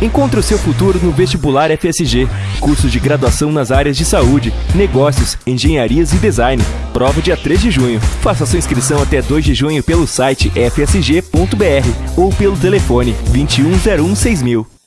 Encontre o seu futuro no Vestibular FSG, curso de graduação nas áreas de saúde, negócios, engenharias e design. Prova dia 3 de junho. Faça sua inscrição até 2 de junho pelo site fsg.br ou pelo telefone 2101 6000.